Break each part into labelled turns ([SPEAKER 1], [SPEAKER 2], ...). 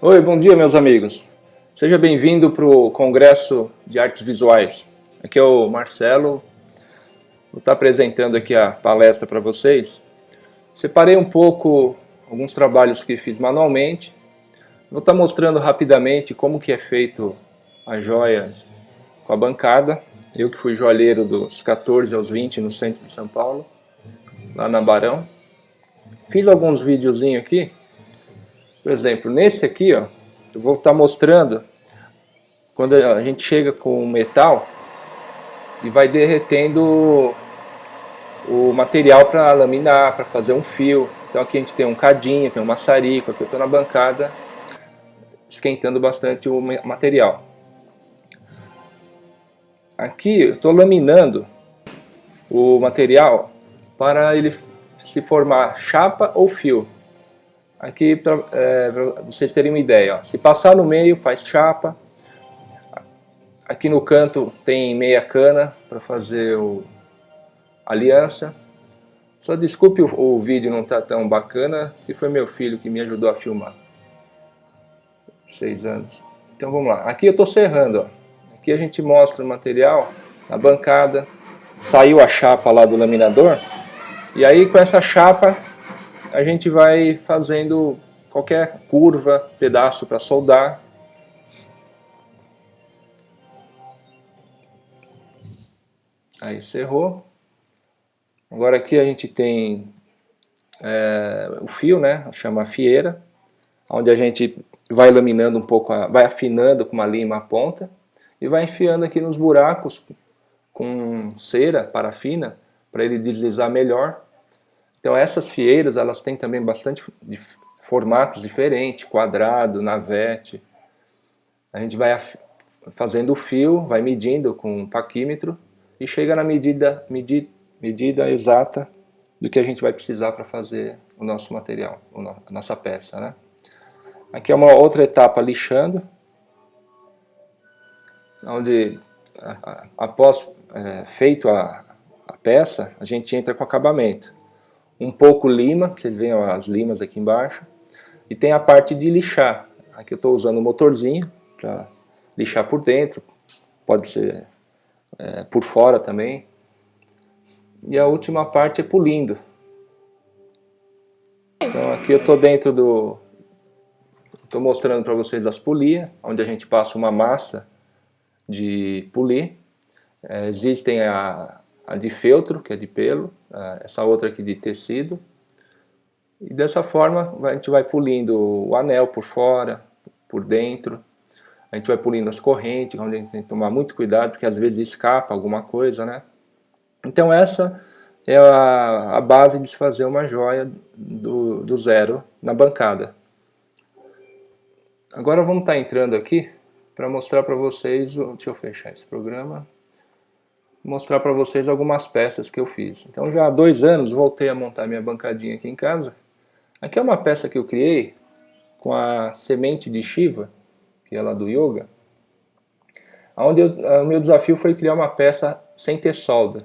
[SPEAKER 1] Oi, bom dia meus amigos. Seja bem-vindo para o Congresso de Artes Visuais. Aqui é o Marcelo, vou estar apresentando aqui a palestra para vocês. Separei um pouco alguns trabalhos que fiz manualmente. Vou estar mostrando rapidamente como que é feito a joia com a bancada. Eu que fui joalheiro dos 14 aos 20 no centro de São Paulo, lá na Barão. Fiz alguns videozinhos aqui por exemplo, nesse aqui, ó, eu vou estar mostrando quando a gente chega com o metal e vai derretendo o material para laminar, para fazer um fio. Então aqui a gente tem um cadinho, tem um maçarico, aqui eu estou na bancada esquentando bastante o material. Aqui eu estou laminando o material para ele se formar chapa ou fio. Aqui para é, vocês terem uma ideia, ó. se passar no meio faz chapa, aqui no canto tem meia cana para fazer o aliança. Só desculpe o, o vídeo não tá tão bacana, que foi meu filho que me ajudou a filmar. Seis anos. Então vamos lá, aqui eu estou serrando, ó. aqui a gente mostra o material na bancada, saiu a chapa lá do laminador, e aí com essa chapa a gente vai fazendo qualquer curva, pedaço para soldar. Aí cerrou. Agora aqui a gente tem é, o fio, né? Chama fieira, onde a gente vai laminando um pouco, a, vai afinando com uma lima a ponta e vai enfiando aqui nos buracos com cera, parafina, para ele deslizar melhor então essas fieiras, elas têm também bastante formatos diferentes, quadrado, navete. A gente vai fazendo o fio, vai medindo com um paquímetro e chega na medida, medida, medida exata do que a gente vai precisar para fazer o nosso material, a nossa peça. Né? Aqui é uma outra etapa lixando, onde após é, feito a, a peça, a gente entra com acabamento um pouco lima, vocês veem as limas aqui embaixo, e tem a parte de lixar. Aqui eu estou usando o motorzinho para lixar por dentro, pode ser é, por fora também. E a última parte é polindo. Então aqui eu estou dentro do... Estou mostrando para vocês as polias, onde a gente passa uma massa de polir. É, existem a, a de feltro, que é de pelo, essa outra aqui de tecido. E dessa forma a gente vai polindo o anel por fora, por dentro. A gente vai polindo as correntes, onde a gente tem que tomar muito cuidado, porque às vezes escapa alguma coisa, né? Então essa é a, a base de se fazer uma joia do, do zero na bancada. Agora vamos estar entrando aqui para mostrar para vocês, deixa eu fechar esse programa, mostrar para vocês algumas peças que eu fiz. Então já há dois anos voltei a montar minha bancadinha aqui em casa. Aqui é uma peça que eu criei com a semente de Shiva, que é lá do Yoga, onde o meu desafio foi criar uma peça sem ter solda.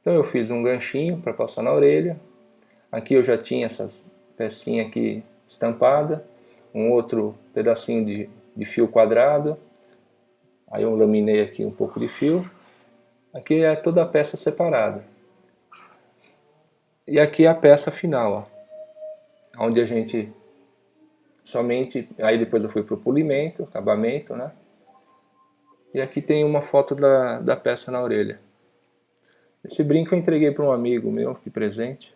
[SPEAKER 1] Então eu fiz um ganchinho para passar na orelha, aqui eu já tinha essas pecinhas aqui estampada, um outro pedacinho de, de fio quadrado, aí eu laminei aqui um pouco de fio, Aqui é toda a peça separada. E aqui é a peça final, ó, onde a gente somente, aí depois eu fui para o polimento, acabamento, né? E aqui tem uma foto da, da peça na orelha. Esse brinco eu entreguei para um amigo meu, de presente.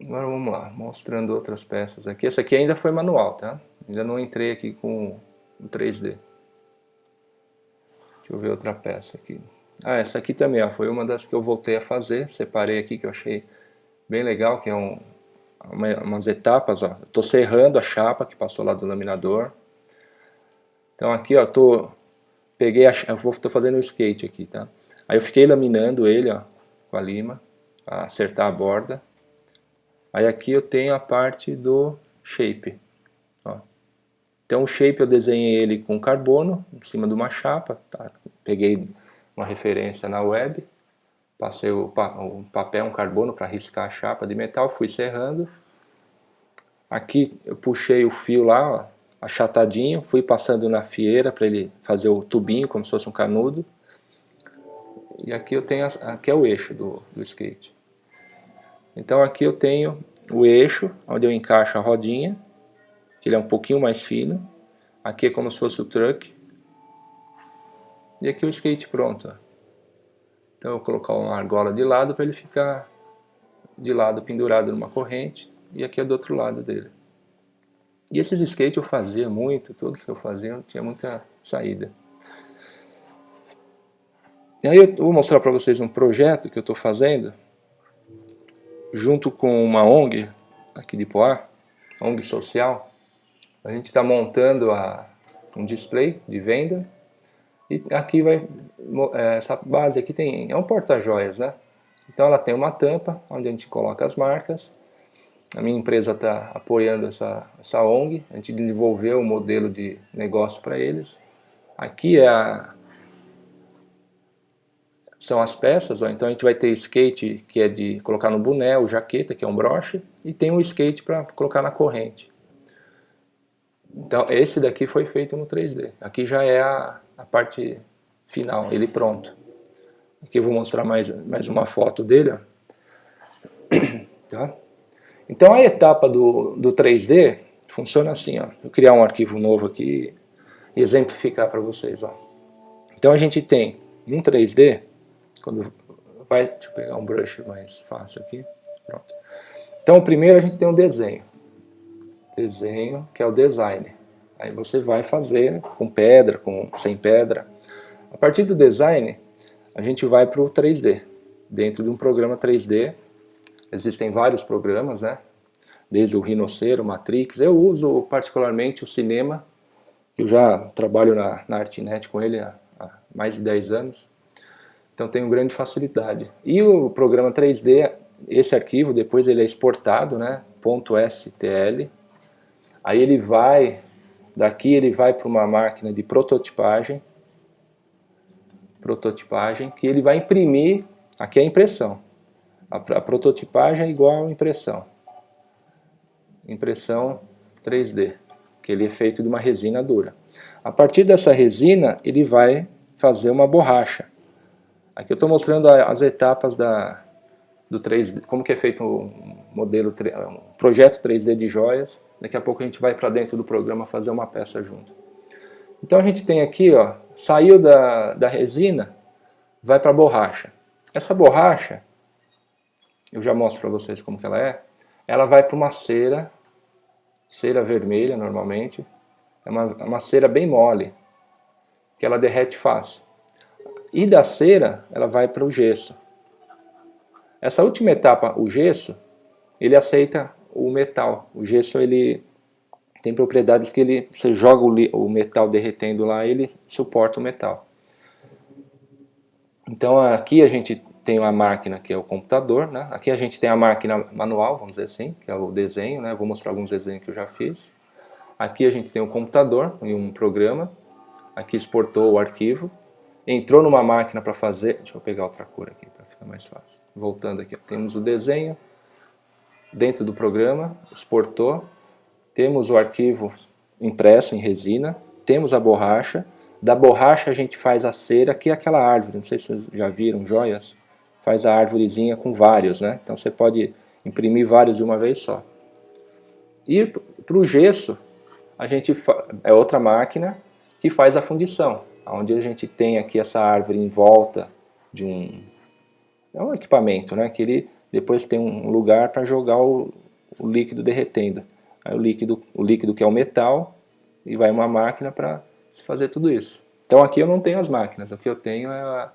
[SPEAKER 1] Agora vamos lá, mostrando outras peças aqui. Essa aqui ainda foi manual, tá? Ainda não entrei aqui com o 3D. Deixa eu ver outra peça aqui. Ah, essa aqui também ó, foi uma das que eu voltei a fazer. Separei aqui que eu achei bem legal, que é um, uma, umas etapas. Ó. Estou serrando a chapa que passou lá do laminador. Então aqui ó, tô, peguei a, eu vou, tô fazendo o skate aqui, tá? Aí eu fiquei laminando ele ó, com a lima, acertar a borda. Aí aqui eu tenho a parte do shape. Então o shape eu desenhei ele com carbono, em cima de uma chapa, tá? peguei uma referência na web, passei o, pa o papel, um carbono para riscar a chapa de metal, fui serrando. Aqui eu puxei o fio lá, ó, achatadinho, fui passando na fieira para ele fazer o tubinho, como se fosse um canudo. E aqui eu tenho, aqui é o eixo do, do skate. Então aqui eu tenho o eixo, onde eu encaixo a rodinha, que ele é um pouquinho mais fino. Aqui é como se fosse o truck. E aqui o skate pronto. Então eu vou colocar uma argola de lado para ele ficar de lado pendurado numa corrente. E aqui é do outro lado dele. E esses skates eu fazia muito, todos que eu fazia, tinha muita saída. E aí eu vou mostrar para vocês um projeto que eu estou fazendo, junto com uma ONG, aqui de Poá, ONG social. A gente está montando a, um display de venda, e aqui vai, é, essa base aqui tem, é um porta-joias, né? Então ela tem uma tampa, onde a gente coloca as marcas, a minha empresa está apoiando essa, essa ONG, a gente desenvolveu um modelo de negócio para eles. Aqui é a, são as peças, ó. então a gente vai ter skate que é de colocar no boné, o jaqueta que é um broche, e tem um skate para colocar na corrente. Então esse daqui foi feito no 3D, aqui já é a, a parte final, ele pronto. Aqui eu vou mostrar mais, mais uma foto dele. Ó. Tá? Então a etapa do, do 3D funciona assim, ó. Eu criar um arquivo novo aqui e exemplificar para vocês, ó. Então a gente tem um 3D, quando vai, deixa eu pegar um brush mais fácil aqui, pronto. Então primeiro a gente tem um desenho, desenho que é o design. Aí você vai fazer com pedra, com sem pedra. A partir do design, a gente vai para o 3D. Dentro de um programa 3D, Existem vários programas, né? Desde o Rhinoceros, Matrix. Eu uso particularmente o cinema. Eu já trabalho na, na ArtNet com ele há, há mais de 10 anos. Então tenho grande facilidade. E o programa 3D, esse arquivo, depois ele é exportado, né? .stl. Aí ele vai, daqui ele vai para uma máquina de prototipagem. Prototipagem, que ele vai imprimir, aqui é a impressão. A, a prototipagem é igual a impressão. Impressão 3D, que ele é feito de uma resina dura. A partir dessa resina, ele vai fazer uma borracha. Aqui eu estou mostrando as etapas da, do 3D, como que é feito um modelo, um projeto 3D de joias. Daqui a pouco a gente vai para dentro do programa fazer uma peça junto. Então a gente tem aqui, ó, saiu da, da resina, vai para a borracha. Essa borracha, eu já mostro para vocês como que ela é, ela vai para uma cera, cera vermelha normalmente, é uma, é uma cera bem mole, que ela derrete fácil. E da cera, ela vai para o gesso. Essa última etapa, o gesso, ele aceita o metal. O gesso, ele tem propriedades que ele, você joga o, o metal derretendo lá, ele suporta o metal. Então aqui a gente tem uma máquina que é o computador, né? Aqui a gente tem a máquina manual, vamos dizer assim, que é o desenho, né? Vou mostrar alguns desenhos que eu já fiz. Aqui a gente tem o computador e um programa. Aqui exportou o arquivo. Entrou numa máquina para fazer... Deixa eu pegar outra cor aqui para ficar mais fácil. Voltando aqui, temos o desenho dentro do programa, exportou. Temos o arquivo impresso em resina. Temos a borracha. Da borracha a gente faz a cera, que é aquela árvore, não sei se vocês já viram, joias faz a árvorezinha com vários, né? Então você pode imprimir vários de uma vez só. E para o gesso, a gente é outra máquina que faz a fundição, onde a gente tem aqui essa árvore em volta de um, é um equipamento, né? Que ele depois tem um lugar para jogar o, o, líquido derretendo. Aí o líquido, o líquido que é o metal, e vai uma máquina para fazer tudo isso. Então aqui eu não tenho as máquinas, o que eu tenho é a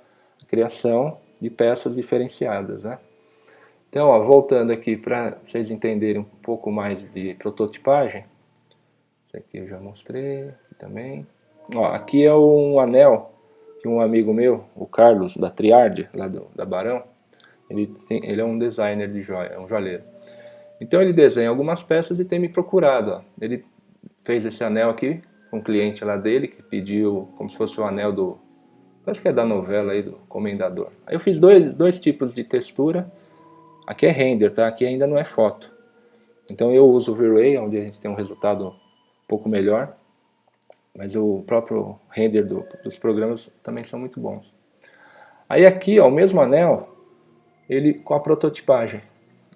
[SPEAKER 1] criação de peças diferenciadas. Né? Então, ó, voltando aqui para vocês entenderem um pouco mais de prototipagem, isso aqui eu já mostrei também. Ó, aqui é um anel que um amigo meu, o Carlos, da Triardia, lá do, da Barão, ele, tem, ele é um designer de joia, é um joalheiro. Então ele desenha algumas peças e tem me procurado. Ó. Ele fez esse anel aqui com um cliente lá dele, que pediu como se fosse o anel do, Acho que é da novela aí do Comendador. Aí eu fiz dois, dois tipos de textura. Aqui é render, tá? Aqui ainda não é foto. Então eu uso o V-Ray, onde a gente tem um resultado um pouco melhor, mas o próprio render do, dos programas também são muito bons. Aí aqui, ó, o mesmo anel, ele com a prototipagem.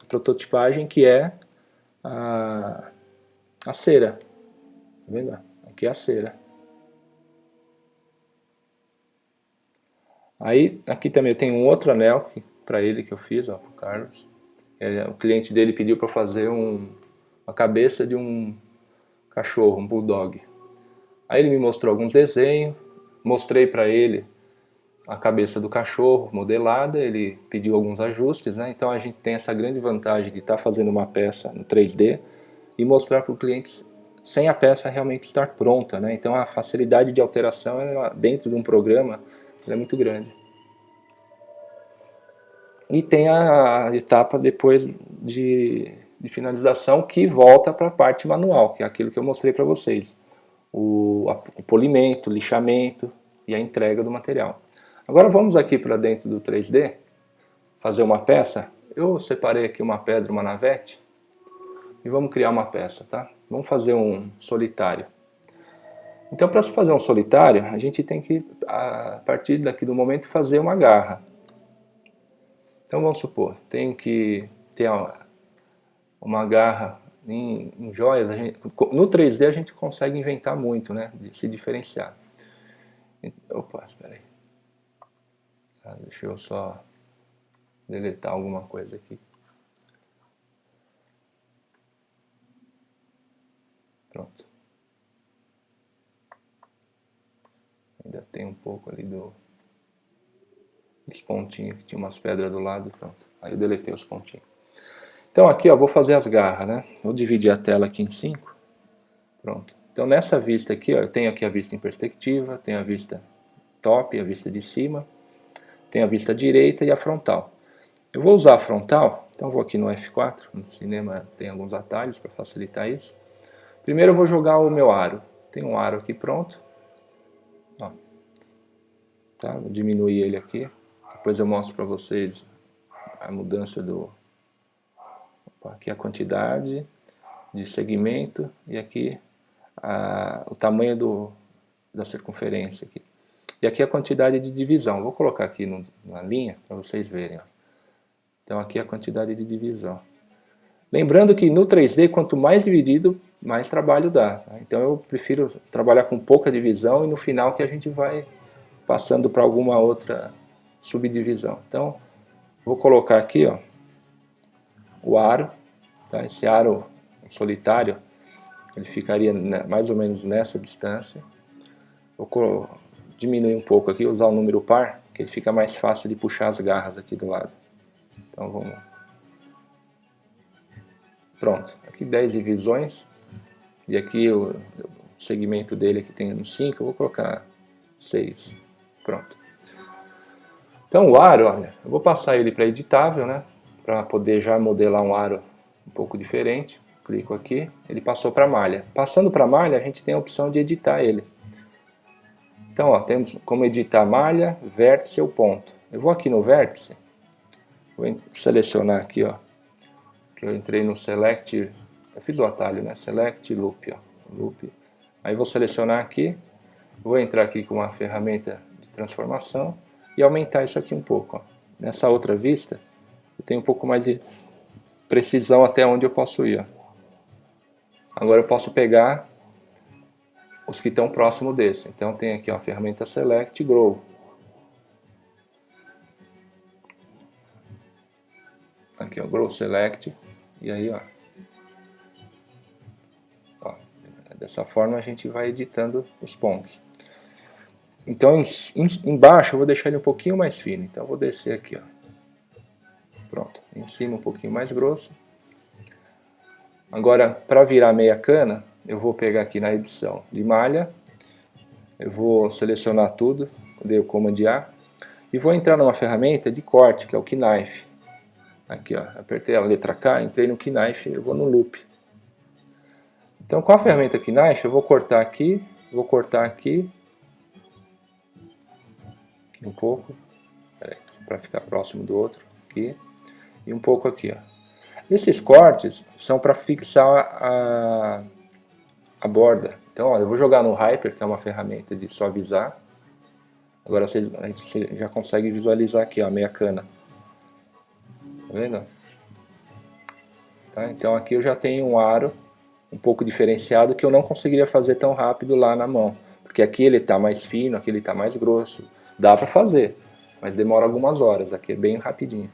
[SPEAKER 1] A prototipagem que é a, a cera. Tá vendo? Aqui é a cera. Aí, aqui também tem um outro anel para ele que eu fiz, ó, pro Carlos. É, o cliente dele pediu para fazer um, uma cabeça de um cachorro, um bulldog. Aí ele me mostrou alguns desenhos, mostrei para ele a cabeça do cachorro modelada, ele pediu alguns ajustes, né? então a gente tem essa grande vantagem de estar tá fazendo uma peça no 3D e mostrar para o cliente sem a peça realmente estar pronta. Né? Então a facilidade de alteração ela, dentro de um programa é muito grande. E tem a etapa depois de, de finalização que volta para a parte manual, que é aquilo que eu mostrei para vocês. O, o polimento, o lixamento e a entrega do material. Agora vamos aqui para dentro do 3D, fazer uma peça. Eu separei aqui uma pedra, uma navete, e vamos criar uma peça, tá? Vamos fazer um solitário. Então para fazer um solitário, a gente tem que, a partir daqui do momento, fazer uma garra. Então vamos supor, tem que ter uma garra em, em joias, gente, no 3D a gente consegue inventar muito, né? De se diferenciar. Opa, espera aí. Tá, deixa eu só deletar alguma coisa aqui. Pronto. Ainda tem um pouco ali do dos pontinhos, que tinha umas pedras do lado, pronto. Aí eu deletei os pontinhos. Então aqui, ó, vou fazer as garras, né? Vou dividir a tela aqui em cinco. Pronto. Então nessa vista aqui, ó, eu tenho aqui a vista em perspectiva, tenho a vista top, a vista de cima tem a vista direita e a frontal. Eu vou usar a frontal, então vou aqui no F4, no cinema tem alguns atalhos para facilitar isso. Primeiro eu vou jogar o meu aro. Tem um aro aqui pronto. Ó. Tá? Vou diminuir ele aqui. Depois eu mostro para vocês a mudança do... Aqui a quantidade de segmento e aqui a, o tamanho do, da circunferência aqui. E aqui a quantidade de divisão. Vou colocar aqui no, na linha para vocês verem. Ó. Então aqui a quantidade de divisão. Lembrando que no 3D, quanto mais dividido, mais trabalho dá. Tá? Então eu prefiro trabalhar com pouca divisão e no final que a gente vai passando para alguma outra subdivisão. Então, vou colocar aqui ó, o aro. Tá? Esse aro solitário, ele ficaria mais ou menos nessa distância. Vou diminuir um pouco aqui, usar o número par, que ele fica mais fácil de puxar as garras aqui do lado. Então vamos... Pronto, aqui 10 divisões, e aqui o segmento dele aqui tem 5, eu vou colocar 6. Pronto. Então o aro, olha, eu vou passar ele para editável, né? Para poder já modelar um aro um pouco diferente. Clico aqui, ele passou para malha. Passando para malha, a gente tem a opção de editar ele. Então, ó, temos como editar malha, vértice ou ponto. Eu vou aqui no vértice, vou selecionar aqui, ó, que eu entrei no Select, eu fiz o atalho, né? Select Loop, ó, Loop. Aí vou selecionar aqui, vou entrar aqui com uma ferramenta de transformação e aumentar isso aqui um pouco, ó. Nessa outra vista, eu tenho um pouco mais de precisão até onde eu posso ir, ó. Agora eu posso pegar os que estão próximo desse. Então tem aqui a ferramenta Select Grow. Aqui ó, Grow Select. E aí ó, ó, dessa forma a gente vai editando os pontos. Então em, em, embaixo eu vou deixar ele um pouquinho mais fino. Então eu vou descer aqui ó. Pronto, em cima um pouquinho mais grosso. Agora para virar meia cana eu vou pegar aqui na edição de malha, eu vou selecionar tudo, dei o Command A, e vou entrar numa ferramenta de corte, que é o Knife. Aqui, ó, apertei a letra K, entrei no Knife, eu vou no Loop. Então, com a ferramenta Knife, eu vou cortar aqui, vou cortar aqui, aqui um pouco, para ficar próximo do outro, aqui, e um pouco aqui, ó. Esses cortes são para fixar a, a borda. Então, ó, eu vou jogar no Hyper, que é uma ferramenta de suavizar. Agora você, a gente já consegue visualizar aqui, ó, a meia cana. Tá vendo? Tá? Então aqui eu já tenho um aro um pouco diferenciado que eu não conseguiria fazer tão rápido lá na mão. Porque aqui ele está mais fino, aqui ele está mais grosso. Dá para fazer, mas demora algumas horas. Aqui é bem rapidinho.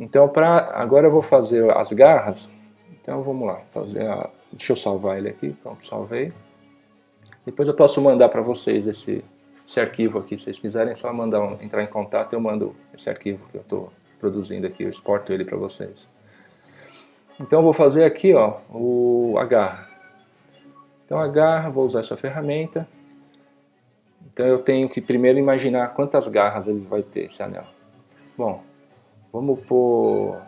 [SPEAKER 1] Então pra, agora eu vou fazer as garras. Então vamos lá, fazer a, deixa eu salvar ele aqui, pronto, salvei. Depois eu posso mandar para vocês esse, esse arquivo aqui, se vocês quiserem, é só mandar entrar em contato, eu mando esse arquivo que eu estou produzindo aqui, eu exporto ele para vocês. Então eu vou fazer aqui ó, o, a garra. Então a garra, vou usar essa ferramenta. Então eu tenho que primeiro imaginar quantas garras ele vai ter, esse anel. Bom, vamos pôr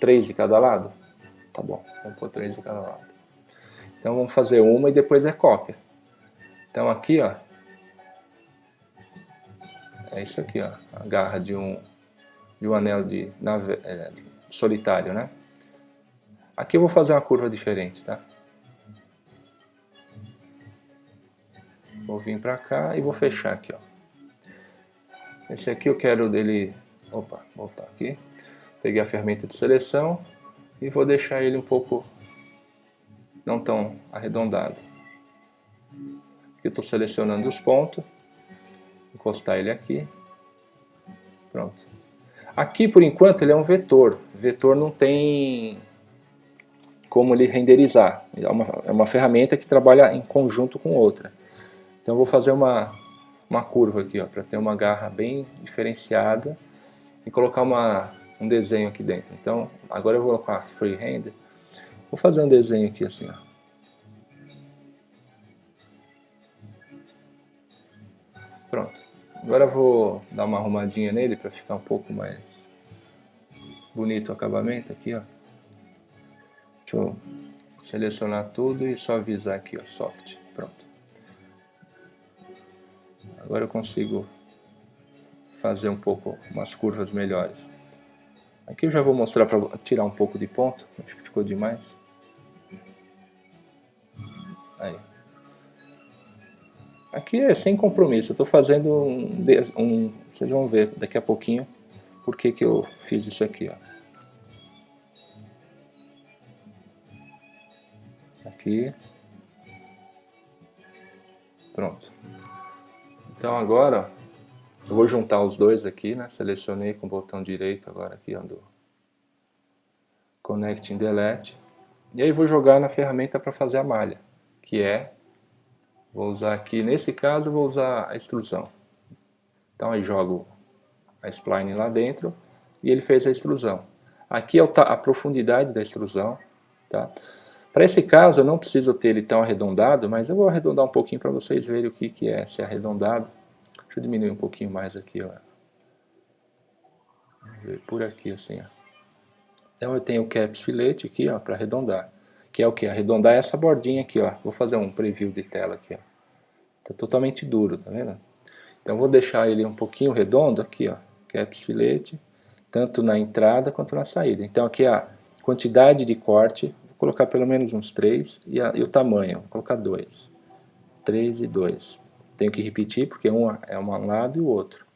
[SPEAKER 1] três de cada lado? Tá bom, vamos pôr três de cada lado. Então vamos fazer uma e depois é cópia. Então aqui, ó, é isso aqui, ó, a garra de um, de um anel de, nave, é, solitário, né? Aqui eu vou fazer uma curva diferente, tá? Vou vir para cá e vou fechar aqui, ó. Esse aqui eu quero dele... Opa, voltar aqui. Peguei a ferramenta de seleção e vou deixar ele um pouco não tão arredondado. Aqui eu estou selecionando os pontos. Encostar ele aqui. Pronto. Aqui, por enquanto, ele é um vetor. Vetor não tem como ele renderizar. É uma, é uma ferramenta que trabalha em conjunto com outra. Então eu vou fazer uma, uma curva aqui, para ter uma garra bem diferenciada e colocar uma, um desenho aqui dentro. Então agora eu vou colocar freehand, vou fazer um desenho aqui assim, ó. Pronto. Agora eu vou dar uma arrumadinha nele para ficar um pouco mais bonito o acabamento aqui, ó. Deixa eu selecionar tudo e só avisar aqui, ó, soft. Pronto. Agora eu consigo fazer um pouco umas curvas melhores. Aqui eu já vou mostrar para tirar um pouco de ponto, acho que ficou demais. Aí. Aqui é sem compromisso, eu estou fazendo um, um, Vocês vão ver daqui a pouquinho por que, que eu fiz isso aqui. Ó. aqui. Pronto. Então agora eu vou juntar os dois aqui, né? Selecionei com o botão direito agora aqui, ó, do Delete. E aí vou jogar na ferramenta para fazer a malha, que é, vou usar aqui, nesse caso vou usar a extrusão. Então aí jogo a spline lá dentro e ele fez a extrusão. Aqui é a profundidade da extrusão, tá? Para esse caso eu não preciso ter ele tão arredondado, mas eu vou arredondar um pouquinho para vocês verem o que, que é ser arredondado. Deixa eu diminuir um pouquinho mais aqui, ó. Por aqui assim, ó. Então eu tenho o caps filete aqui, ó, para arredondar. Que é o que? Arredondar essa bordinha aqui, ó. Vou fazer um preview de tela aqui, ó. Tá totalmente duro, tá vendo? Então vou deixar ele um pouquinho redondo aqui, ó. Caps filete, tanto na entrada quanto na saída. Então aqui a quantidade de corte colocar pelo menos uns 3 e, e o tamanho, vou colocar 2. 3 e 2. Tenho que repetir porque um é um lado e o outro.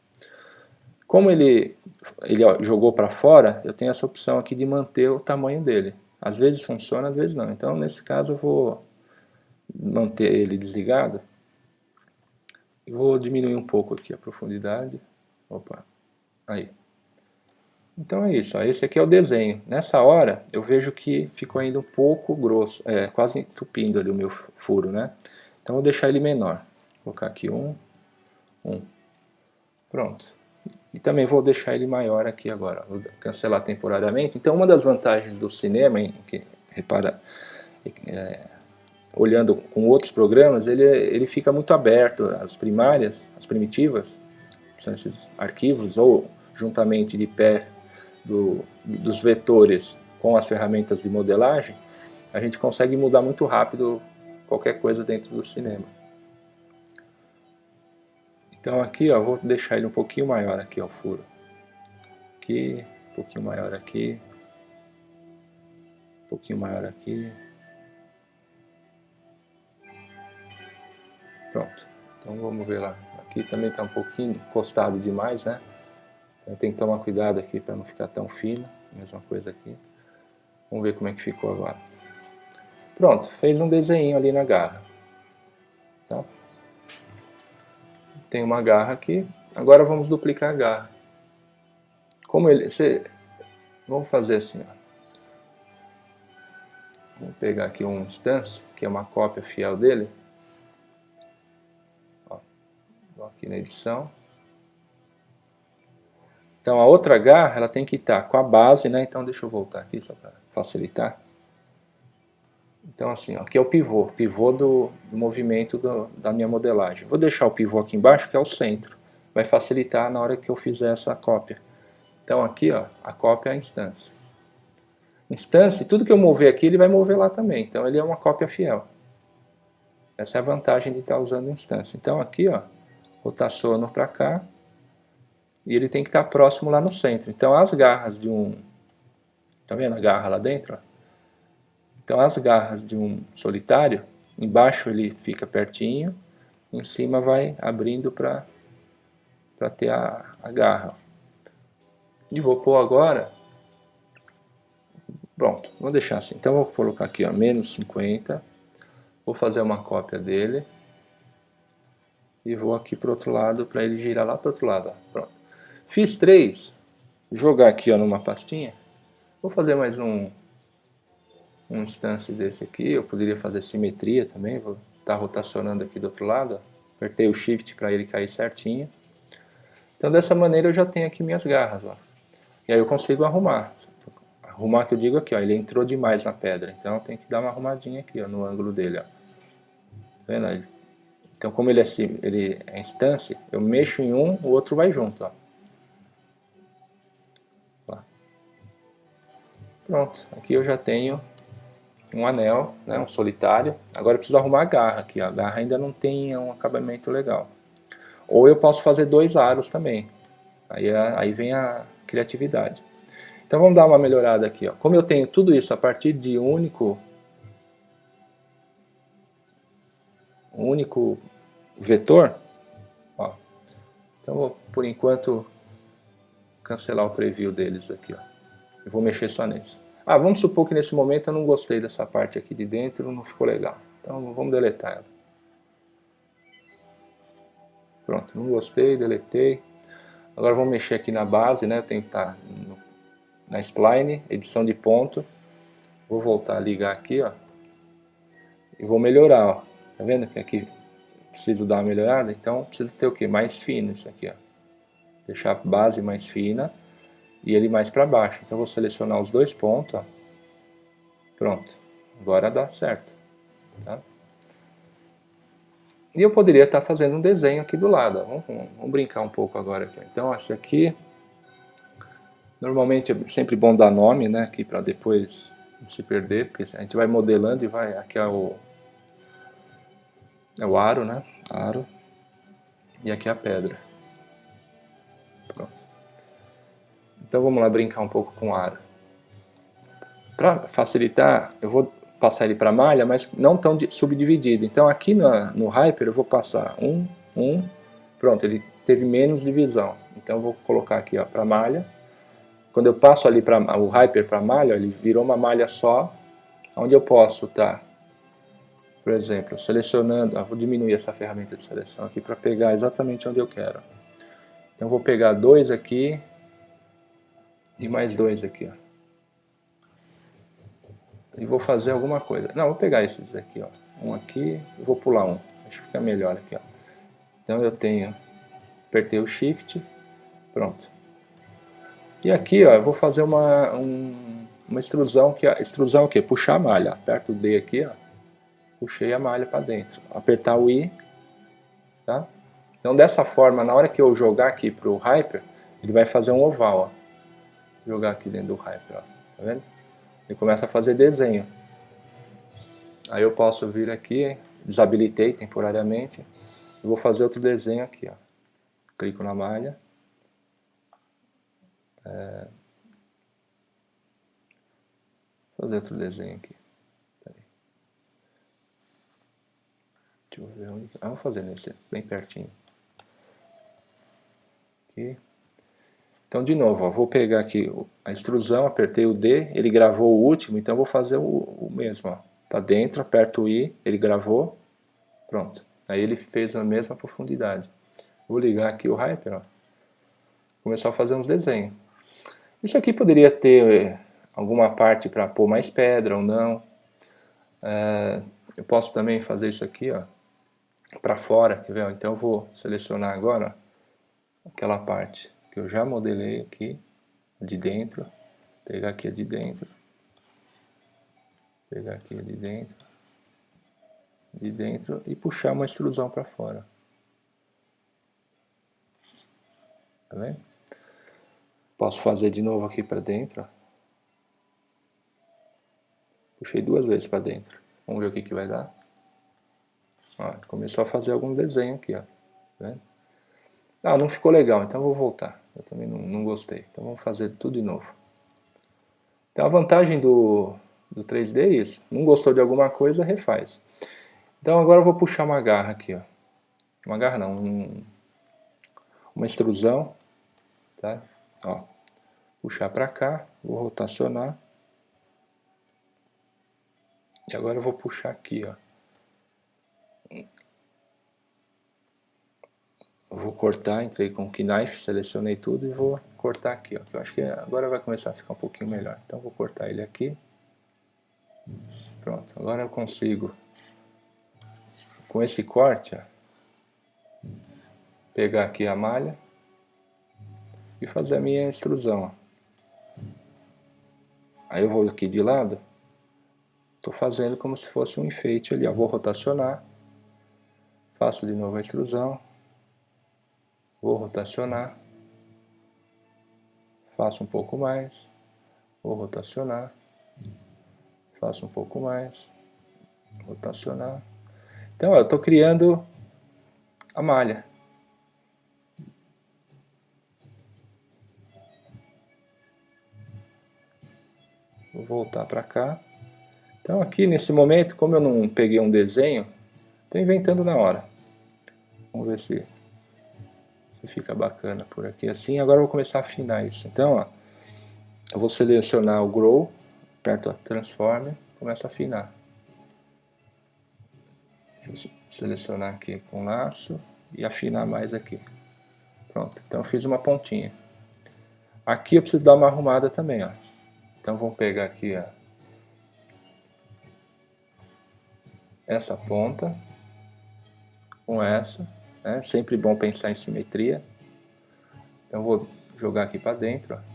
[SPEAKER 1] Como ele, ele ó, jogou para fora, eu tenho essa opção aqui de manter o tamanho dele. Às vezes funciona, às vezes não. Então, nesse caso, eu vou manter ele desligado. E vou diminuir um pouco aqui a profundidade. Opa, aí. Então é isso, ó. esse aqui é o desenho. Nessa hora eu vejo que ficou ainda um pouco grosso, é, quase entupindo ali o meu furo, né? Então vou deixar ele menor. Colocar aqui um, um. Pronto. E também vou deixar ele maior aqui agora. Vou cancelar temporariamente. Então uma das vantagens do cinema, em que, repara, é, olhando com outros programas, ele, ele fica muito aberto. As primárias, as primitivas, são esses arquivos, ou juntamente de pé do, dos vetores com as ferramentas de modelagem, a gente consegue mudar muito rápido qualquer coisa dentro do cinema. Então aqui, ó, vou deixar ele um pouquinho maior aqui, ó, o furo. Aqui, um pouquinho maior aqui. pouquinho maior aqui. Pronto. Então vamos ver lá. Aqui também está um pouquinho encostado demais, né? Então, tem que tomar cuidado aqui para não ficar tão fino. Mesma coisa aqui. Vamos ver como é que ficou agora. Pronto, fez um desenho ali na garra. Tem uma garra aqui. Agora vamos duplicar a garra. Como ele... Você, vamos fazer assim, ó. Vamos pegar aqui um instance, que é uma cópia fiel dele. Ó, vou aqui na edição. Então a outra garra ela tem que estar com a base, né? Então deixa eu voltar aqui só para facilitar. Então assim, ó, aqui é o pivô, pivô do, do movimento do, da minha modelagem. Vou deixar o pivô aqui embaixo, que é o centro. Vai facilitar na hora que eu fizer essa cópia. Então aqui, ó, a cópia é a instância. Instância, tudo que eu mover aqui, ele vai mover lá também. Então ele é uma cópia fiel. Essa é a vantagem de estar usando instância. Então aqui, ó, rotaciono para cá. E ele tem que estar próximo lá no centro. Então as garras de um... Tá vendo a garra lá dentro? Ó? Então as garras de um solitário, embaixo ele fica pertinho, em cima vai abrindo para ter a, a garra. E vou pôr agora, pronto, vou deixar assim. Então vou colocar aqui, ó, menos 50, vou fazer uma cópia dele, e vou aqui para outro lado, para ele girar lá para o outro lado, ó. pronto. Fiz três, jogar aqui ó, numa pastinha, vou fazer mais um um instância desse aqui, eu poderia fazer simetria também, vou estar tá rotacionando aqui do outro lado, apertei o shift para ele cair certinho. Então dessa maneira eu já tenho aqui minhas garras, ó. E aí eu consigo arrumar. Arrumar que eu digo aqui, ó, ele entrou demais na pedra, então tem que dar uma arrumadinha aqui, ó, no ângulo dele, ó. Tá vendo? Então como ele é, ele é instância, eu mexo em um, o outro vai junto, ó. Pronto, aqui eu já tenho um anel, né, um solitário. Agora eu preciso arrumar a garra aqui, a garra ainda não tem um acabamento legal. Ou eu posso fazer dois aros também, aí, é, aí vem a criatividade. Então vamos dar uma melhorada aqui. Ó. Como eu tenho tudo isso a partir de um único, único vetor, ó. então vou por enquanto cancelar o preview deles aqui. Ó. Eu vou mexer só neles. Ah, vamos supor que nesse momento eu não gostei dessa parte aqui de dentro, não ficou legal. Então vamos deletar ela. Pronto, não gostei, deletei. Agora vamos mexer aqui na base, né? Tenho que estar na spline, edição de ponto. Vou voltar a ligar aqui, ó. E vou melhorar, ó. Tá vendo que aqui preciso dar uma melhorada? Então preciso ter o que? Mais fino isso aqui, ó. Deixar a base mais fina e ele mais para baixo. Então eu vou selecionar os dois pontos, ó. pronto, agora dá certo. Tá? E eu poderia estar tá fazendo um desenho aqui do lado, vamos, vamos, brincar um pouco agora. Aqui. Então esse aqui, normalmente é sempre bom dar nome, né, aqui para depois não se perder, porque a gente vai modelando e vai, aqui é o, é o aro, né, aro, e aqui é a pedra. Então vamos lá brincar um pouco com o aro. Para facilitar, eu vou passar ele para malha, mas não tão subdividido. Então aqui no, no Hyper eu vou passar um, um, pronto, ele teve menos divisão. Então eu vou colocar aqui para malha. Quando eu passo ali para o Hyper para malha, ele virou uma malha só, onde eu posso estar, tá, por exemplo, selecionando, ah, vou diminuir essa ferramenta de seleção aqui para pegar exatamente onde eu quero. Então vou pegar dois aqui, e mais dois aqui, ó. E vou fazer alguma coisa. Não, vou pegar esses aqui, ó. Um aqui vou pular um. Acho que fica melhor aqui, ó. Então eu tenho, apertei o Shift, pronto. E aqui, ó, eu vou fazer uma, um, uma extrusão, que extrusão o quê? Puxar a malha. Aperto o D aqui, ó. Puxei a malha para dentro. Apertar o I, tá? Então dessa forma, na hora que eu jogar aqui pro Hyper, ele vai fazer um oval, ó jogar aqui dentro do Hyper, ó. tá vendo? Ele começa a fazer desenho. Aí eu posso vir aqui, desabilitei temporariamente, e vou fazer outro desenho aqui, ó. Clico na malha. É... fazer outro desenho aqui. Deixa eu ver onde... Ah, vou fazer nesse, bem pertinho. Aqui. Então, de novo, ó, vou pegar aqui a extrusão, apertei o D, ele gravou o último, então vou fazer o, o mesmo. Ó. Tá dentro, aperto o I, ele gravou, pronto. Aí ele fez a mesma profundidade. Vou ligar aqui o Hyper, ó. Começar a fazer uns desenhos. Isso aqui poderia ter eh, alguma parte para pôr mais pedra ou não. É, eu posso também fazer isso aqui, ó, para fora, quer ver? Então eu vou selecionar agora aquela parte que eu já modelei aqui, de dentro, pegar aqui a de dentro, pegar aqui a de dentro, de dentro e puxar uma extrusão para fora. Tá vendo? Posso fazer de novo aqui para dentro. Puxei duas vezes para dentro. Vamos ver o que, que vai dar. Ó, começou a fazer algum desenho aqui, ó. Tá ah, não ficou legal, então vou voltar. Eu também não, não gostei. Então vamos fazer tudo de novo. Então a vantagem do, do 3D é isso. Não gostou de alguma coisa, refaz. Então agora eu vou puxar uma garra aqui, ó. Uma garra não, um, uma extrusão, tá? Ó, puxar para cá, vou rotacionar. E agora eu vou puxar aqui, ó. Eu vou cortar, entrei com o knife, selecionei tudo e vou cortar aqui, ó. Eu acho que agora vai começar a ficar um pouquinho melhor. Então vou cortar ele aqui. Pronto, agora eu consigo, com esse corte, ó, pegar aqui a malha e fazer a minha extrusão. Ó. Aí eu vou aqui de lado, estou fazendo como se fosse um enfeite ali, ó. vou rotacionar, faço de novo a extrusão, vou rotacionar, faço um pouco mais, vou rotacionar, faço um pouco mais, rotacionar. Então, eu estou criando a malha. Vou voltar para cá. Então aqui nesse momento, como eu não peguei um desenho, estou inventando na hora. Vamos ver se, fica bacana por aqui assim. Agora eu vou começar a afinar isso. Então, ó, eu vou selecionar o Grow, aperto a Transform, começo a afinar. Eu selecionar aqui com laço e afinar mais aqui. Pronto, então eu fiz uma pontinha. Aqui eu preciso dar uma arrumada também, ó. Então vamos pegar aqui, ó, essa ponta com essa, né? Sempre bom pensar em simetria. Então vou jogar aqui para dentro, ó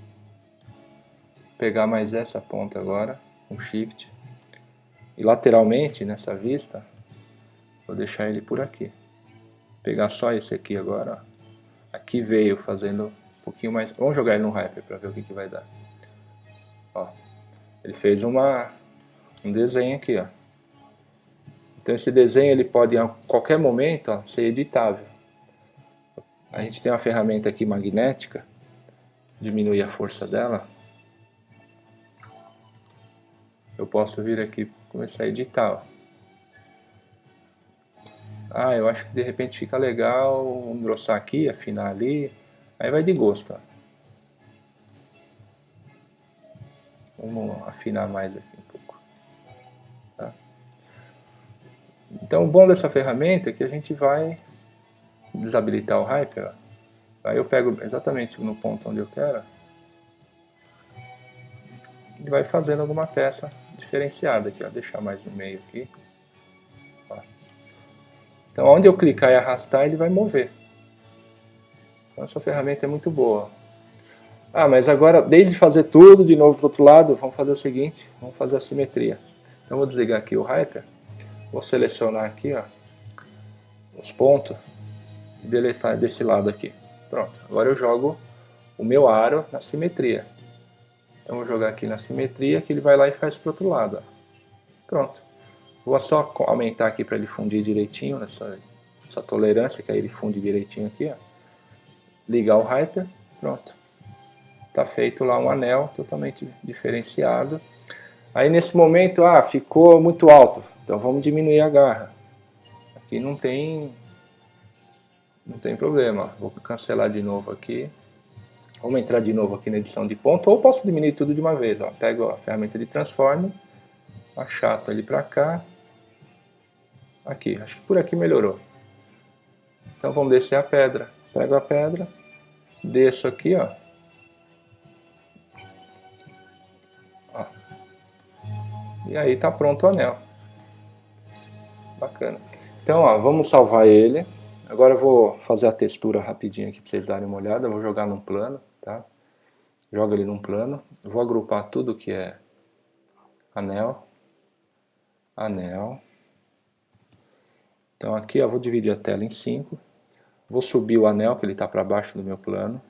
[SPEAKER 1] pegar mais essa ponta agora, com Shift, e lateralmente nessa vista, vou deixar ele por aqui. Pegar só esse aqui agora, ó. aqui veio fazendo um pouquinho mais, vamos jogar ele no Hyper para ver o que, que vai dar. Ó, ele fez uma, um desenho aqui, ó. Então esse desenho ele pode a qualquer momento ó, ser editável. A gente tem uma ferramenta aqui magnética, diminuir a força dela, eu posso vir aqui começar a editar. Ah, eu acho que de repente fica legal engrossar aqui, afinar ali, aí vai de gosto. Ó. Vamos afinar mais aqui Então o bom dessa ferramenta é que a gente vai desabilitar o Hyper. Aí eu pego exatamente no ponto onde eu quero e vai fazendo alguma peça diferenciada aqui, ó, deixar mais no meio aqui. Ó. Então, onde eu clicar e arrastar, ele vai mover. Então, essa ferramenta é muito boa. Ah, mas agora, desde fazer tudo de novo para o outro lado, vamos fazer o seguinte, vamos fazer a simetria. Então, vou desligar aqui o Hyper, vou selecionar aqui, ó, os pontos, e deletar desse lado aqui. Pronto, agora eu jogo o meu aro na simetria. Então vou jogar aqui na simetria que ele vai lá e faz para o outro lado. Ó. Pronto. Vou só aumentar aqui para ele fundir direitinho nessa essa tolerância, que aí ele funde direitinho aqui. Ó. Ligar o Hyper, pronto. Está feito lá um anel totalmente diferenciado. Aí nesse momento, ah, ficou muito alto, então vamos diminuir a garra. Aqui não tem, não tem problema, vou cancelar de novo aqui. Vamos entrar de novo aqui na edição de ponto, ou posso diminuir tudo de uma vez. Ó. Pego a ferramenta de transform, achato ele para cá. Aqui, acho que por aqui melhorou. Então vamos descer a pedra. Pego a pedra, desço aqui, ó. ó. E aí tá pronto o anel. Bacana. Então, ó, vamos salvar ele. Agora eu vou fazer a textura rapidinho aqui para vocês darem uma olhada. Eu vou jogar num plano, tá? Joga ele num plano. Eu vou agrupar tudo que é anel, anel. Então aqui eu vou dividir a tela em cinco. Vou subir o anel, que ele está para baixo do meu plano.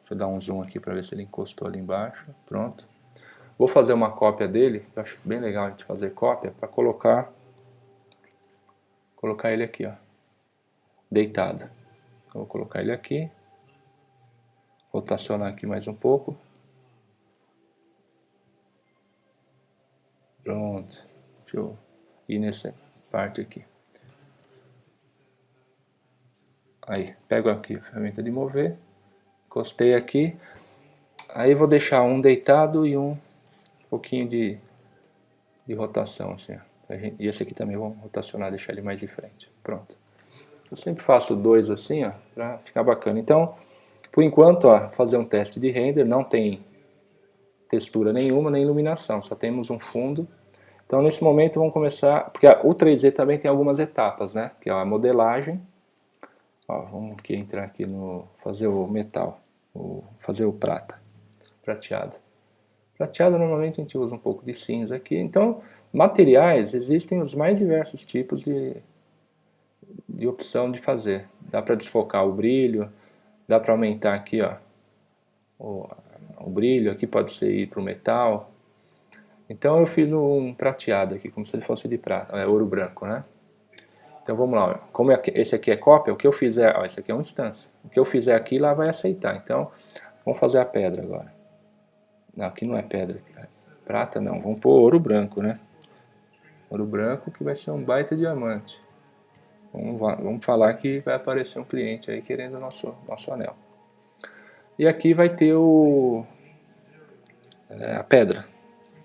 [SPEAKER 1] Deixa eu dar um zoom aqui para ver se ele encostou ali embaixo. Pronto. Vou fazer uma cópia dele, eu acho bem legal a gente fazer cópia, para colocar, colocar ele aqui, ó, deitado. Então, vou colocar ele aqui, rotacionar aqui mais um pouco. Pronto. Deixa eu ir nessa parte aqui. Aí, pego aqui a ferramenta de mover, encostei aqui, aí vou deixar um deitado e um pouquinho de, de rotação, assim, e esse aqui também vamos rotacionar, deixar ele mais de frente, pronto. Eu sempre faço dois assim, ó, pra ficar bacana. Então, por enquanto, ó, fazer um teste de render, não tem textura nenhuma, nem iluminação, só temos um fundo. Então, nesse momento, vamos começar, porque o 3D também tem algumas etapas, né, que é a modelagem, Ó, vamos aqui entrar aqui no fazer o metal, o, fazer o prata, prateado. Prateado normalmente a gente usa um pouco de cinza aqui. Então, materiais, existem os mais diversos tipos de, de opção de fazer. Dá para desfocar o brilho, dá para aumentar aqui ó, o, o brilho, aqui pode ser ir para o metal. Então eu fiz um prateado aqui, como se ele fosse de prata, é ouro branco, né? Então vamos lá, como é esse aqui é cópia, o que eu fizer, ó, esse aqui é uma instância. O que eu fizer aqui, lá vai aceitar. Então, vamos fazer a pedra agora. Não, aqui não é pedra. É prata não, vamos pôr ouro branco, né? Ouro branco que vai ser um baita diamante. Vamos, vamos falar que vai aparecer um cliente aí querendo o nosso, nosso anel. E aqui vai ter o, é, a pedra.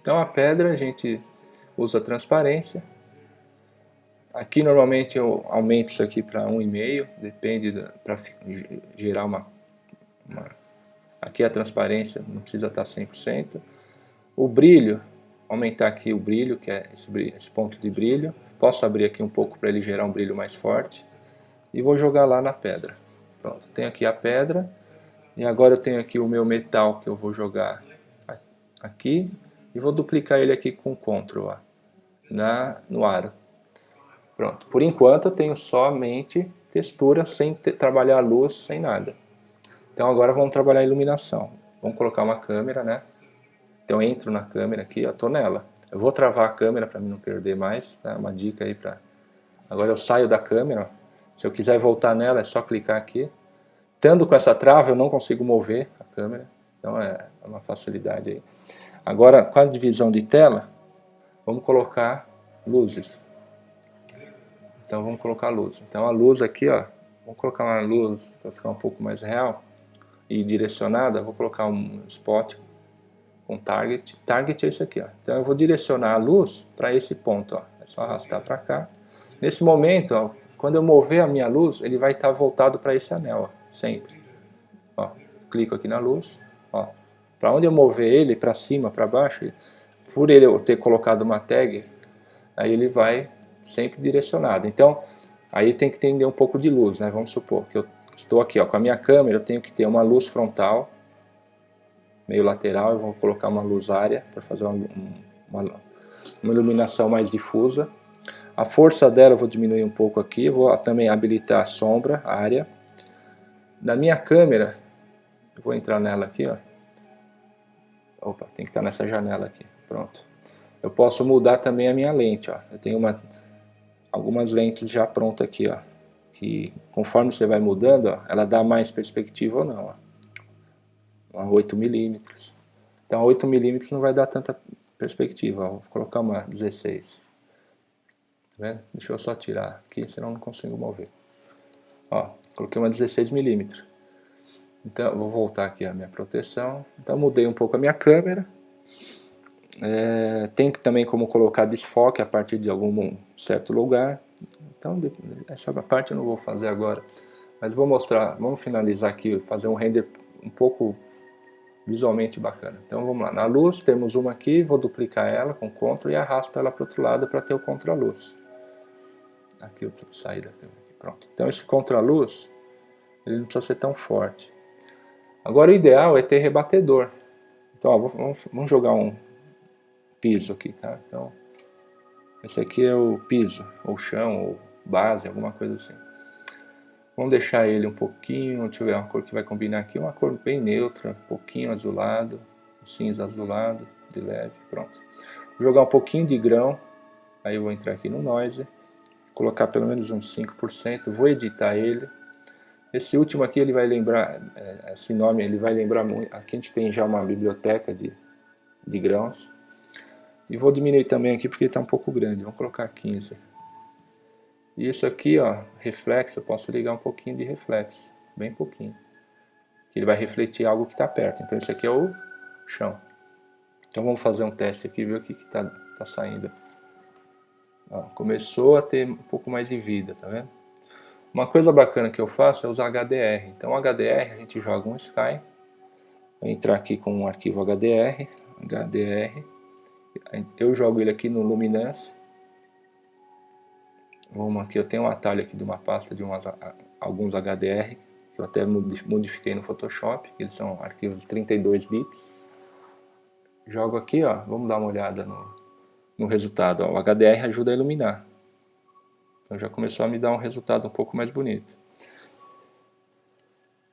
[SPEAKER 1] Então a pedra a gente usa transparência Aqui normalmente eu aumento isso aqui para 1,5, depende para gerar uma, uma, Aqui a transparência não precisa estar 100%. O brilho, aumentar aqui o brilho, que é esse, esse ponto de brilho. Posso abrir aqui um pouco para ele gerar um brilho mais forte. E vou jogar lá na pedra. Pronto, tenho aqui a pedra. E agora eu tenho aqui o meu metal que eu vou jogar aqui. E vou duplicar ele aqui com Ctrl ó, na, no aro. Pronto. Por enquanto eu tenho somente textura sem trabalhar a luz, sem nada. Então agora vamos trabalhar a iluminação. Vamos colocar uma câmera, né? Então eu entro na câmera aqui, eu tô nela. Eu vou travar a câmera para não perder mais, tá? Uma dica aí para... Agora eu saio da câmera, se eu quiser voltar nela é só clicar aqui. Tendo com essa trava eu não consigo mover a câmera, então é uma facilidade aí. Agora com a divisão de tela, vamos colocar luzes. Então vamos colocar luz. Então a luz aqui, ó, vamos colocar uma luz para ficar um pouco mais real e direcionada. Vou colocar um spot com target. Target é isso aqui, ó. Então eu vou direcionar a luz para esse ponto, ó. É só arrastar para cá. Nesse momento, ó, quando eu mover a minha luz, ele vai estar voltado para esse anel, ó, sempre. Ó, clico aqui na luz, ó. Para onde eu mover ele, para cima, para baixo, por ele eu ter colocado uma tag, aí ele vai sempre direcionado. Então, aí tem que entender um pouco de luz, né? Vamos supor que eu estou aqui ó, com a minha câmera, eu tenho que ter uma luz frontal, meio lateral, eu vou colocar uma luz área para fazer uma, uma, uma, iluminação mais difusa. A força dela eu vou diminuir um pouco aqui, vou também habilitar a sombra, a área. Na minha câmera, eu vou entrar nela aqui, ó. Opa, tem que estar nessa janela aqui, pronto. Eu posso mudar também a minha lente, ó. Eu tenho uma algumas lentes já prontas aqui, ó. Que conforme você vai mudando, ó, ela dá mais perspectiva ou não, ó. 8 milímetros. Então 8 milímetros não vai dar tanta perspectiva, vou colocar uma 16. Tá vendo? Deixa eu só tirar aqui, senão não consigo mover. Ó, coloquei uma 16 milímetros. Então, vou voltar aqui a minha proteção. Então, mudei um pouco a minha câmera. É, tem também como colocar desfoque a partir de algum certo lugar. Então, essa parte eu não vou fazer agora. Mas vou mostrar, vamos finalizar aqui, fazer um render um pouco visualmente bacana. Então vamos lá, na luz temos uma aqui, vou duplicar ela com CTRL e arrasto ela para o outro lado para ter o contra-luz. Aqui eu sair da câmera, pronto. Então esse contra-luz, ele não precisa ser tão forte. Agora o ideal é ter rebatedor. Então ó, vamos, vamos jogar um piso aqui, tá? Então esse aqui é o piso, ou chão, ou base, alguma coisa assim. Vamos deixar ele um pouquinho, deixa eu ver uma cor que vai combinar aqui, uma cor bem neutra, um pouquinho azulado, cinza azulado, de leve, pronto. Vou jogar um pouquinho de grão, aí eu vou entrar aqui no Noise, colocar pelo menos uns 5%, vou editar ele. Esse último aqui ele vai lembrar, é, esse nome ele vai lembrar muito, aqui a gente tem já uma biblioteca de, de grãos. E vou diminuir também aqui porque ele está um pouco grande, vamos colocar 15%. E isso aqui, ó, reflexo, eu posso ligar um pouquinho de reflexo, bem pouquinho. Ele vai refletir algo que está perto. Então esse aqui é o chão. Então vamos fazer um teste aqui, ver o que está tá saindo. Ó, começou a ter um pouco mais de vida, tá vendo? Uma coisa bacana que eu faço é usar HDR. Então HDR a gente joga um Sky. Vou entrar aqui com um arquivo HDR, HDR. Eu jogo ele aqui no Luminance Vamos aqui, eu tenho um atalho aqui de uma pasta de umas, alguns HDR, que eu até modifiquei no Photoshop, eles são arquivos de 32 bits. Jogo aqui, ó, vamos dar uma olhada no, no resultado. Ó, o HDR ajuda a iluminar. Então já começou a me dar um resultado um pouco mais bonito.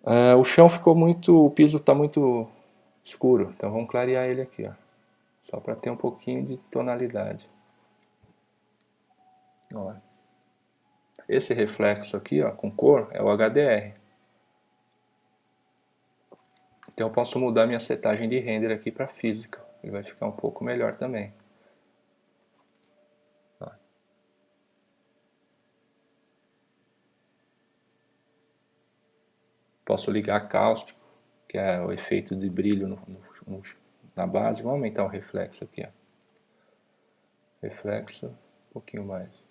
[SPEAKER 1] Uh, o chão ficou muito, o piso está muito escuro, então vamos clarear ele aqui, ó, só para ter um pouquinho de tonalidade. Olha. Esse reflexo aqui, ó, com cor, é o HDR. Então eu posso mudar minha setagem de render aqui para física. Ele vai ficar um pouco melhor também. Posso ligar cáustico, que é o efeito de brilho no, no, na base. Vamos aumentar o reflexo aqui. Ó. Reflexo, um pouquinho mais.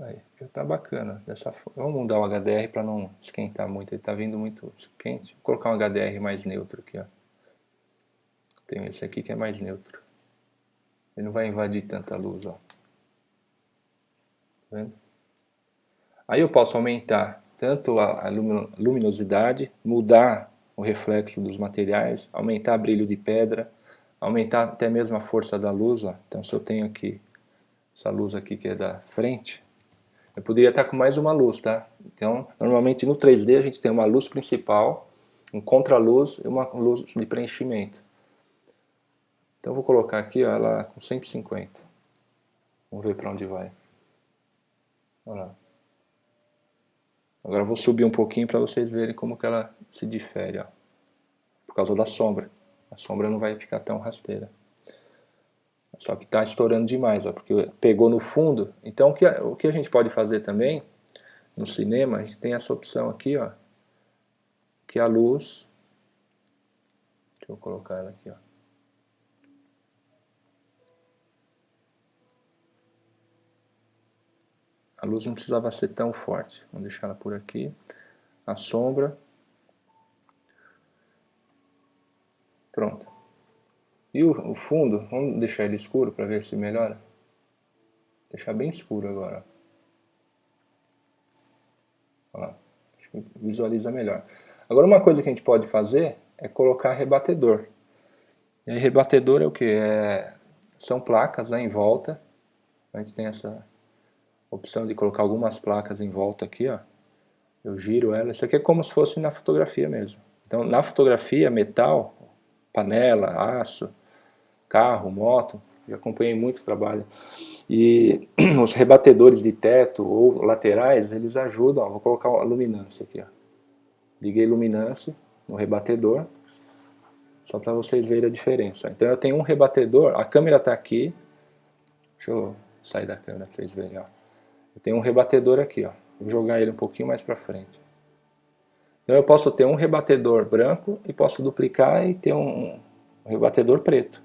[SPEAKER 1] Aí, já tá bacana. Dessa Vamos mudar o HDR para não esquentar muito. Ele tá vindo muito quente. Vou colocar um HDR mais neutro aqui, ó. Tem esse aqui que é mais neutro. Ele não vai invadir tanta luz, ó. Tá vendo? Aí eu posso aumentar tanto a, luminosidade, mudar o reflexo dos materiais, aumentar brilho de pedra, aumentar até mesmo a força da luz, ó. Então se eu tenho aqui essa luz aqui que é da frente, eu poderia estar com mais uma luz, tá? Então, normalmente no 3D a gente tem uma luz principal, um contraluz e uma luz de preenchimento. Então eu vou colocar aqui ó, ela com 150. Vamos ver para onde vai. Olha lá. Agora eu vou subir um pouquinho para vocês verem como que ela se difere. Ó. Por causa da sombra. A sombra não vai ficar tão rasteira. Só que está estourando demais, ó, porque pegou no fundo. Então o que, a, o que a gente pode fazer também, no cinema, a gente tem essa opção aqui, ó, que a luz, deixa eu colocar ela aqui, ó. A luz não precisava ser tão forte, vamos deixar ela por aqui. A sombra. Pronto. E o, o fundo, vamos deixar ele escuro para ver se melhora. Deixar bem escuro agora. Olha visualiza melhor. Agora uma coisa que a gente pode fazer é colocar rebatedor. E aí, rebatedor é o que? É, são placas né, em volta. A gente tem essa opção de colocar algumas placas em volta aqui, ó. Eu giro ela. Isso aqui é como se fosse na fotografia mesmo. Então, na fotografia, metal, panela, aço, carro, moto, já acompanhei muito trabalho. E os rebatedores de teto ou laterais, eles ajudam, ó, vou colocar a luminância aqui, ó. Liguei luminância no rebatedor, Só para vocês verem a diferença. Então eu tenho um rebatedor, a câmera está aqui. Deixa eu sair da câmera para vocês verem. Ó. Eu tenho um rebatedor aqui. Ó. Vou jogar ele um pouquinho mais para frente. Então eu posso ter um rebatedor branco e posso duplicar e ter um rebatedor preto.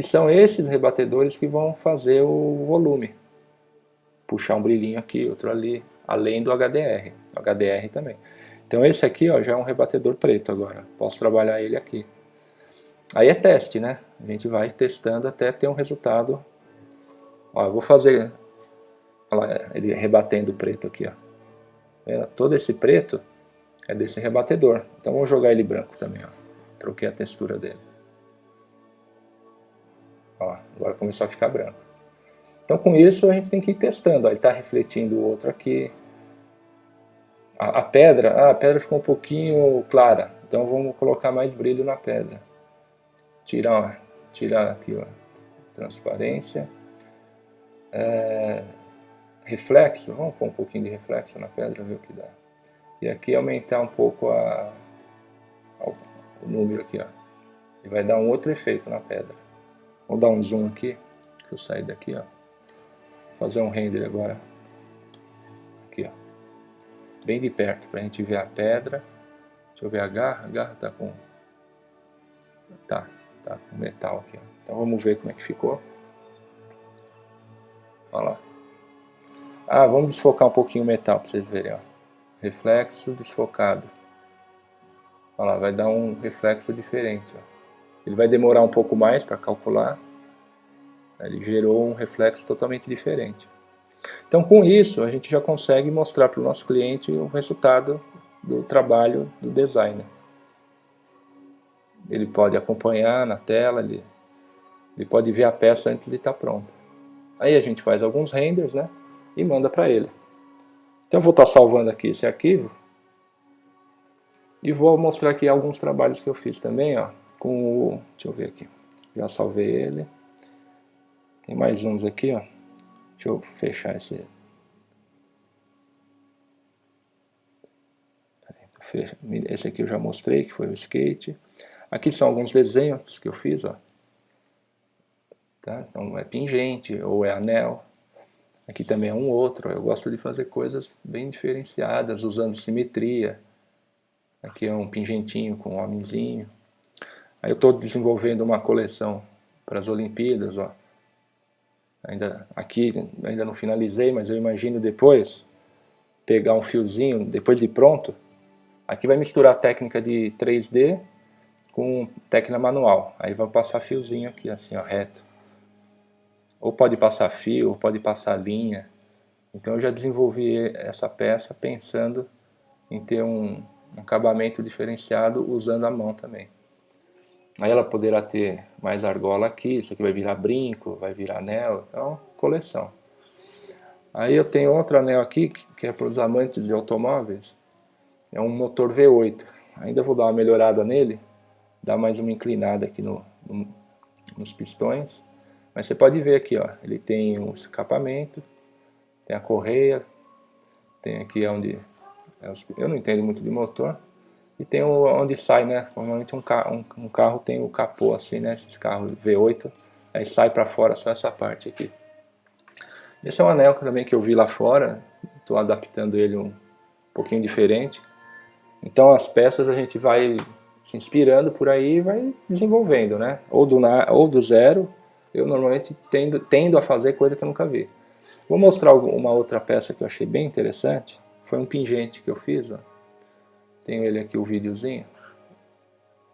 [SPEAKER 1] Que são esses rebatedores que vão fazer o volume. Puxar um brilhinho aqui, outro ali, além do HDR. HDR também. Então esse aqui ó, já é um rebatedor preto agora. Posso trabalhar ele aqui. Aí é teste, né? A gente vai testando até ter um resultado. Ó, eu vou fazer Olha lá, ele rebatendo preto aqui, ó. Todo esse preto é desse rebatedor. Então vamos jogar ele branco também, ó. Troquei a textura dele. Ó, agora começou a ficar branco. Então com isso a gente tem que ir testando. Ó, ele está refletindo o outro aqui. A, a pedra, ah, a pedra ficou um pouquinho clara. Então vamos colocar mais brilho na pedra. Tirar, ó, tirar aqui, ó, transparência. É, reflexo, vamos pôr um pouquinho de reflexo na pedra, ver o que dá. E aqui aumentar um pouco a, a, o número aqui, ó. E vai dar um outro efeito na pedra. Vou dar um zoom aqui, que eu saí daqui, ó. Fazer um render agora. Aqui, ó. Bem de perto, pra gente ver a pedra. Deixa eu ver a garra, a garra tá com... Tá, tá com metal aqui, ó. Então vamos ver como é que ficou. Olha lá. Ah, vamos desfocar um pouquinho o metal para vocês verem. Ó. Reflexo desfocado. Olha lá, vai dar um reflexo diferente. Ó. Ele vai demorar um pouco mais para calcular. Ele gerou um reflexo totalmente diferente. Então com isso a gente já consegue mostrar para o nosso cliente o resultado do trabalho do designer. Ele pode acompanhar na tela, ele, ele pode ver a peça antes de estar pronta. Aí a gente faz alguns renders, né? e manda para ele. Então eu vou estar tá salvando aqui esse arquivo e vou mostrar aqui alguns trabalhos que eu fiz também, ó, com o, deixa eu ver aqui, já salvei ele, tem mais uns aqui, ó, deixa eu fechar esse, esse aqui eu já mostrei, que foi o skate, aqui são alguns desenhos que eu fiz, ó, tá? então é pingente ou é anel, Aqui também é um outro, eu gosto de fazer coisas bem diferenciadas, usando simetria. Aqui é um pingentinho com um homenzinho. Aí eu estou desenvolvendo uma coleção para as Olimpíadas, ó. Ainda, aqui ainda não finalizei, mas eu imagino depois pegar um fiozinho, depois de pronto, aqui vai misturar a técnica de 3D com técnica manual. Aí vai passar fiozinho aqui, assim, ó, reto. Ou pode passar fio, ou pode passar linha. Então eu já desenvolvi essa peça pensando em ter um, um acabamento diferenciado usando a mão também. Aí ela poderá ter mais argola aqui, isso aqui vai virar brinco, vai virar anel, então coleção. Aí eu tenho outro anel aqui, que é para os amantes de automóveis, é um motor V8. Ainda vou dar uma melhorada nele, dar mais uma inclinada aqui no, no, nos pistões. Mas você pode ver aqui, ó, ele tem um escapamento, tem a correia, tem aqui onde... É eu não entendo muito de motor. E tem onde sai, né? Normalmente um carro, um, um carro tem o capô assim, né? Esses carros V8, aí sai para fora só essa parte aqui. Esse é um anel também que eu vi lá fora, estou adaptando ele um pouquinho diferente. Então as peças a gente vai se inspirando por aí e vai desenvolvendo, né? Ou do, ou do zero, eu normalmente tendo, tendo a fazer coisa que eu nunca vi. Vou mostrar uma outra peça que eu achei bem interessante. Foi um pingente que eu fiz. Ó. Tenho ele aqui, o videozinho.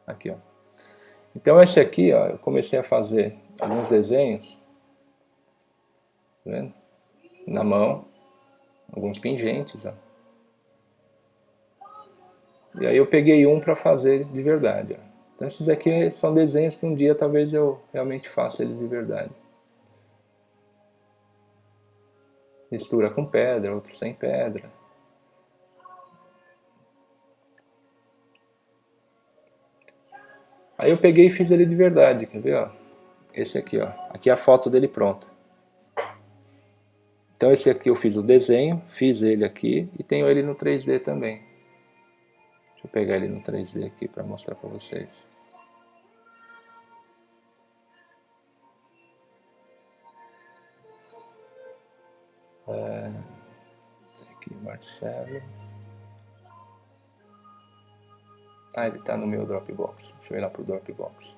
[SPEAKER 1] Aqui, ó. Então esse aqui, ó, eu comecei a fazer alguns desenhos. Tá vendo? Na mão. Alguns pingentes, ó. E aí eu peguei um para fazer de verdade. Ó. Então esses aqui são desenhos que um dia talvez eu realmente faça eles de verdade. Mistura com pedra, outro sem pedra. Aí eu peguei e fiz ele de verdade, quer ver, ó. Esse aqui, ó. Aqui é a foto dele pronta. Então esse aqui eu fiz o desenho, fiz ele aqui e tenho ele no 3D também. Deixa eu pegar ele no 3D aqui para mostrar para vocês. É, aqui, Marcelo. Ah, ele está no meu Dropbox. Deixa eu ir lá pro Dropbox.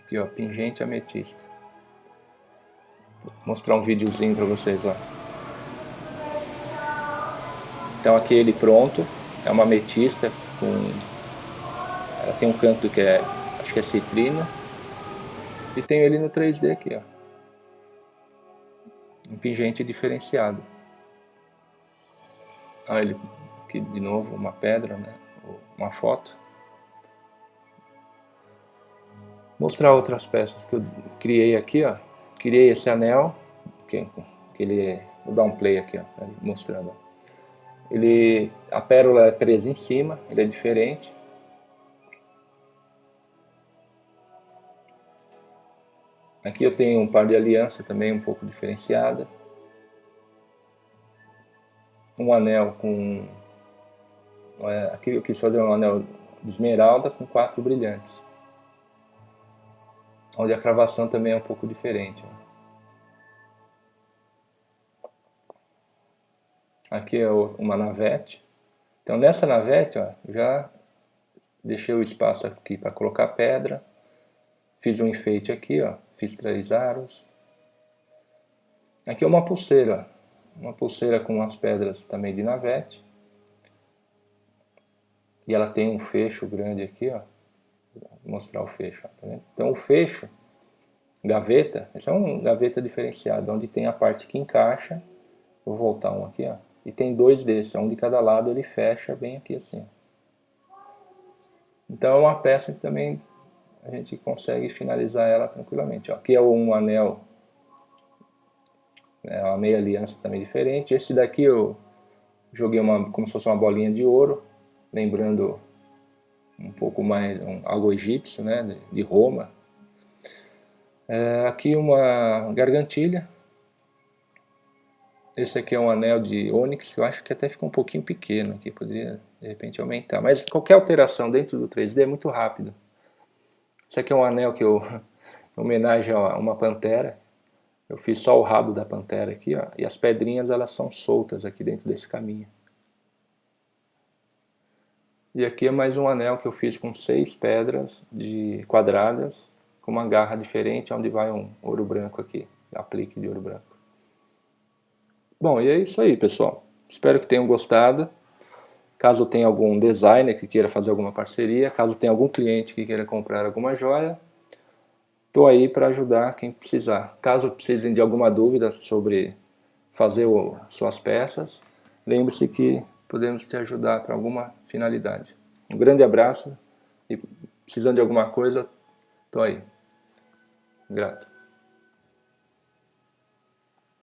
[SPEAKER 1] Aqui, ó, pingente ametista. Vou mostrar um videozinho para vocês, ó. Então aqui ele pronto, é uma ametista com... Ela tem um canto que é, acho que é citrino. E tem ele no 3D aqui, ó. Um pingente diferenciado. Olha ele aqui de novo, uma pedra, né? Uma foto. Mostrar outras peças que eu criei aqui, ó. Criei esse anel, que, que ele vou dar um play aqui, ó, mostrando. Ele, a pérola é presa em cima, ele é diferente. Aqui eu tenho um par de aliança também um pouco diferenciada. Um anel com... Aqui eu quis fazer um anel de esmeralda com quatro brilhantes onde a cravação também é um pouco diferente. Aqui é uma navete. Então nessa navete, ó, já deixei o espaço aqui para colocar pedra. Fiz um enfeite aqui, ó, fiz três aros. Aqui é uma pulseira, uma pulseira com umas pedras também de navete. E ela tem um fecho grande aqui, ó. Vou mostrar o fecho. Tá então o fecho, gaveta, esse é um gaveta diferenciado, onde tem a parte que encaixa. Vou voltar um aqui, ó. E tem dois desses, um de cada lado, ele fecha bem aqui assim. Então é uma peça que também a gente consegue finalizar ela tranquilamente. Ó. Aqui é um anel, é uma meia aliança também diferente. Esse daqui eu joguei uma, como se fosse uma bolinha de ouro, lembrando um pouco mais, um, algo egípcio, né, de, de Roma. É, aqui uma gargantilha. Esse aqui é um anel de ônix, eu acho que até ficou um pouquinho pequeno aqui, poderia de repente aumentar. Mas qualquer alteração dentro do 3D é muito rápido. Esse aqui é um anel que eu, em homenagem a uma pantera, eu fiz só o rabo da pantera aqui, ó, e as pedrinhas elas são soltas aqui dentro desse caminho. E aqui é mais um anel que eu fiz com seis pedras de quadradas, com uma garra diferente, onde vai um ouro branco aqui, aplique de ouro branco. Bom, e é isso aí, pessoal. Espero que tenham gostado. Caso tenha algum designer que queira fazer alguma parceria, caso tenha algum cliente que queira comprar alguma joia, estou aí para ajudar quem precisar. Caso precisem de alguma dúvida sobre fazer o, suas peças, lembre-se que podemos te ajudar para alguma finalidade. Um grande abraço e precisando de alguma coisa, estou aí. Grato.